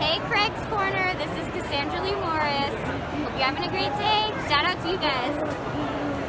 Hey, Craig's Corner. This is Cassandra Lee Morris. Hope you're having a great day. Shout out to you guys.